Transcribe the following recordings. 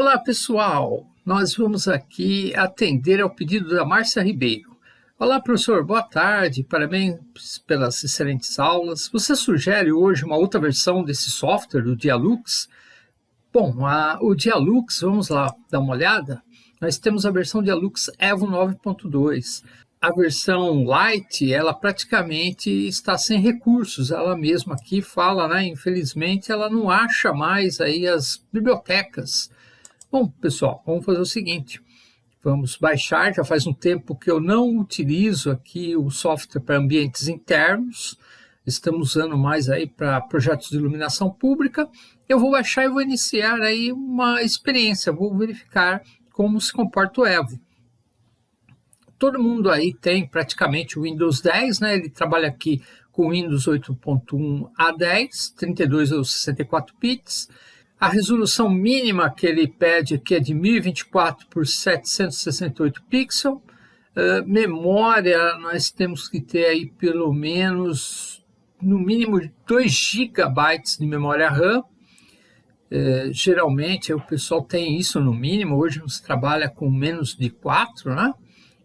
Olá pessoal, nós vamos aqui atender ao pedido da Márcia Ribeiro. Olá professor, boa tarde, parabéns pelas excelentes aulas. Você sugere hoje uma outra versão desse software, do Dialux? Bom, a, o Dialux, vamos lá dar uma olhada. Nós temos a versão Dialux Evo 9.2 a versão light, ela praticamente está sem recursos, ela mesma aqui fala, né, infelizmente ela não acha mais aí as bibliotecas. Bom, pessoal, vamos fazer o seguinte, vamos baixar, já faz um tempo que eu não utilizo aqui o software para ambientes internos, estamos usando mais aí para projetos de iluminação pública, eu vou baixar e vou iniciar aí uma experiência, vou verificar como se comporta o Evo. Todo mundo aí tem praticamente o Windows 10, né? Ele trabalha aqui com Windows 8.1 a 10, 32 ou 64 bits. A resolução mínima que ele pede aqui é de 1024 por 768 pixels. Uh, memória, nós temos que ter aí pelo menos, no mínimo, 2 GB de memória RAM. Uh, geralmente o pessoal tem isso no mínimo, hoje se trabalha com menos de 4, né?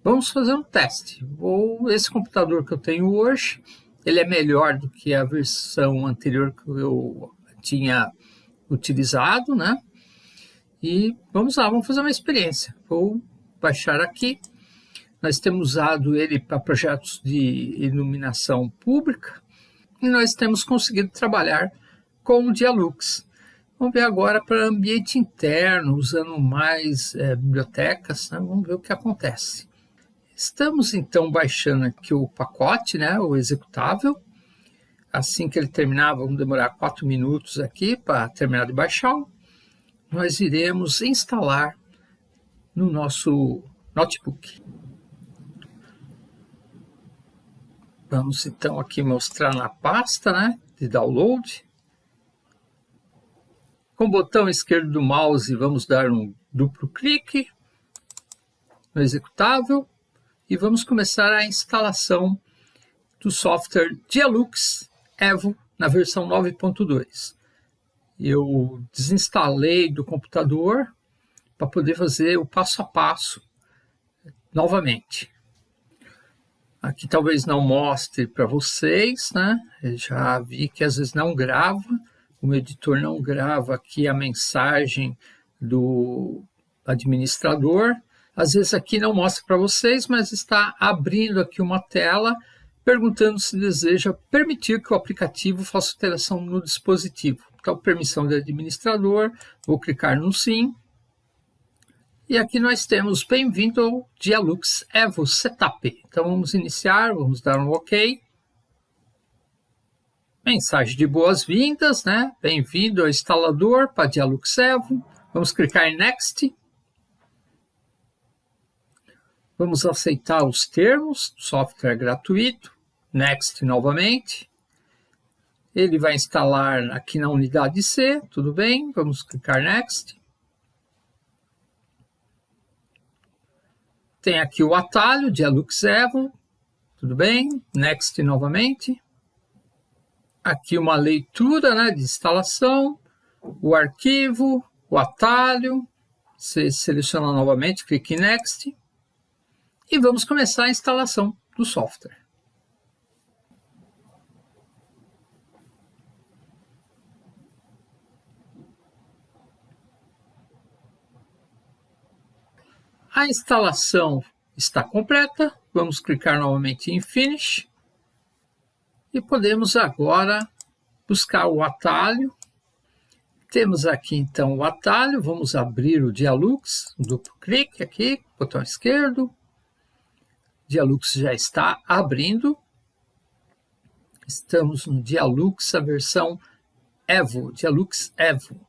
Vamos fazer um teste. Vou, esse computador que eu tenho hoje, ele é melhor do que a versão anterior que eu tinha utilizado, né? E vamos lá, vamos fazer uma experiência. Vou baixar aqui. Nós temos usado ele para projetos de iluminação pública e nós temos conseguido trabalhar com o Dialux. Vamos ver agora para ambiente interno, usando mais é, bibliotecas, né? vamos ver o que acontece. Estamos então baixando aqui o pacote, né, o executável. Assim que ele terminar, vamos demorar 4 minutos aqui para terminar de baixar. Nós iremos instalar no nosso notebook. Vamos então aqui mostrar na pasta né, de download. Com o botão esquerdo do mouse, vamos dar um duplo clique no executável e vamos começar a instalação do software Dialux Evo na versão 9.2. Eu desinstalei do computador para poder fazer o passo a passo novamente. Aqui talvez não mostre para vocês, né? Eu já vi que às vezes não grava, o editor não grava aqui a mensagem do administrador, às vezes aqui não mostra para vocês, mas está abrindo aqui uma tela perguntando se deseja permitir que o aplicativo faça alteração no dispositivo. Então, permissão de administrador, vou clicar no sim. E aqui nós temos bem-vindo ao Dialux Evo Setup. Então vamos iniciar, vamos dar um OK. Mensagem de boas-vindas, né? Bem-vindo ao instalador para Dialux Evo. Vamos clicar em Next. Vamos aceitar os termos, software gratuito, Next novamente. Ele vai instalar aqui na unidade C, tudo bem, vamos clicar Next. Tem aqui o atalho de Alux Evo, tudo bem, Next novamente. Aqui uma leitura né, de instalação, o arquivo, o atalho, você seleciona novamente, clique em Next e vamos começar a instalação do software. A instalação está completa, vamos clicar novamente em Finish e podemos agora buscar o atalho. Temos aqui então o atalho, vamos abrir o Dialux, duplo clique aqui, botão esquerdo, Dialux já está abrindo. Estamos no Dialux, a versão Evo, Dialux Evo.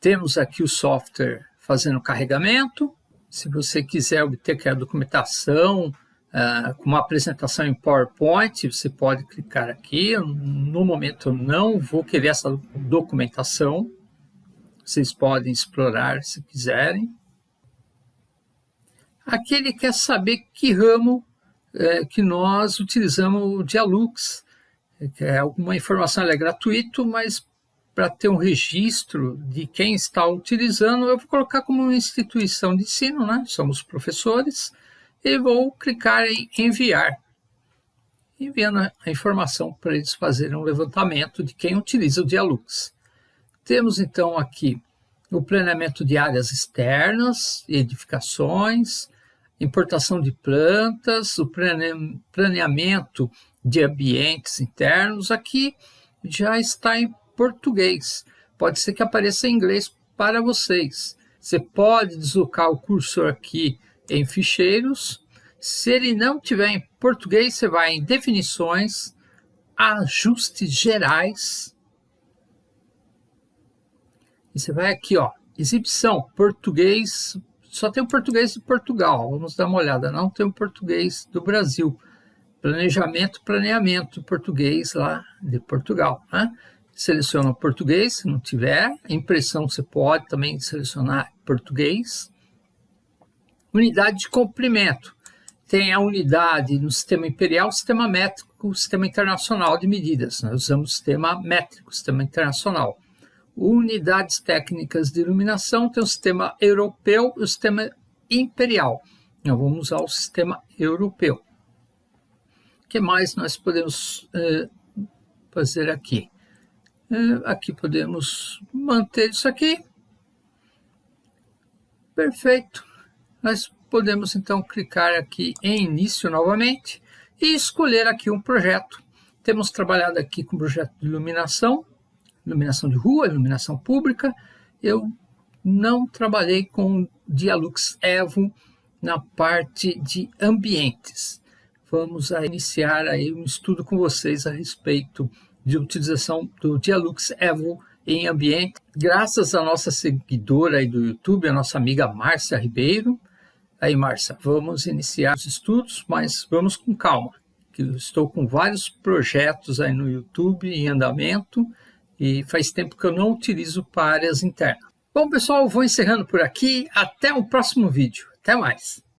Temos aqui o software fazendo carregamento. Se você quiser obter a documentação uh, com uma apresentação em PowerPoint, você pode clicar aqui. No momento eu não vou querer essa documentação. Vocês podem explorar se quiserem. Aqui ele quer saber que ramo é, que nós utilizamos o Dialux. É, alguma informação é gratuito, mas para ter um registro de quem está utilizando, eu vou colocar como uma instituição de ensino, né? somos professores, e vou clicar em enviar, enviando a informação para eles fazerem um levantamento de quem utiliza o Dialux. Temos então aqui o planeamento de áreas externas, edificações, importação de plantas, o planeamento de ambientes internos. Aqui já está em português. Pode ser que apareça em inglês para vocês. Você pode deslocar o cursor aqui em ficheiros. Se ele não tiver em português, você vai em definições, ajustes gerais. E você vai aqui, ó, exibição, português, só tem o português de Portugal. Vamos dar uma olhada, não tem o português do Brasil. Planejamento, planeamento, português lá de Portugal, né? Seleciona português, se não tiver. Impressão você pode também selecionar português. Unidade de comprimento. Tem a unidade no sistema imperial, sistema métrico, sistema internacional de medidas. Nós usamos sistema métrico, sistema internacional. Unidades técnicas de iluminação, tem o sistema europeu e o sistema imperial. Nós vamos usar o sistema europeu. O que mais nós podemos eh, fazer aqui? É, aqui podemos manter isso aqui. Perfeito. Nós podemos então clicar aqui em início novamente e escolher aqui um projeto. Temos trabalhado aqui com projeto de iluminação, iluminação de rua, iluminação pública. Eu não trabalhei com Dialux Evo na parte de ambientes. Vamos a iniciar aí um estudo com vocês a respeito de utilização do Dialux Evo em ambiente, graças à nossa seguidora aí do YouTube, a nossa amiga Márcia Ribeiro. Aí, Márcia, vamos iniciar os estudos, mas vamos com calma, que eu estou com vários projetos aí no YouTube em andamento e faz tempo que eu não utilizo para áreas internas. Bom, pessoal, vou encerrando por aqui. Até o próximo vídeo. Até mais.